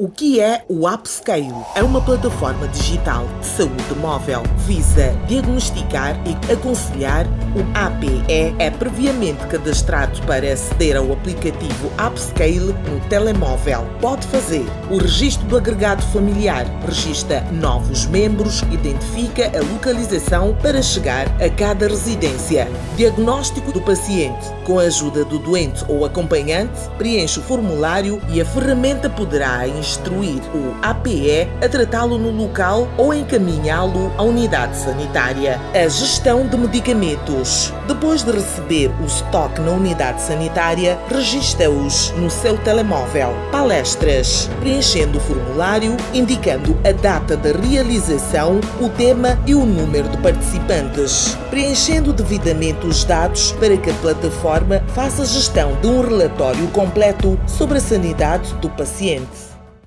O que é o Upscale? É uma plataforma digital de saúde móvel. Visa diagnosticar e aconselhar. O APE é previamente cadastrado para aceder ao aplicativo Upscale no telemóvel. Pode fazer o registro do agregado familiar, registra novos membros, identifica a localização para chegar a cada residência. Diagnóstico do paciente. Com a ajuda do doente ou acompanhante, preenche o formulário e a ferramenta poderá instruir o APE a tratá-lo no local ou encaminhá-lo à unidade sanitária. A gestão de medicamentos. Depois de receber o estoque na unidade sanitária, registra-os no seu telemóvel. Palestras. Preenchendo o formulário, indicando a data da realização, o tema e o número de participantes. Preenchendo devidamente os dados para que a plataforma faça gestão de um relatório completo sobre a sanidade do paciente.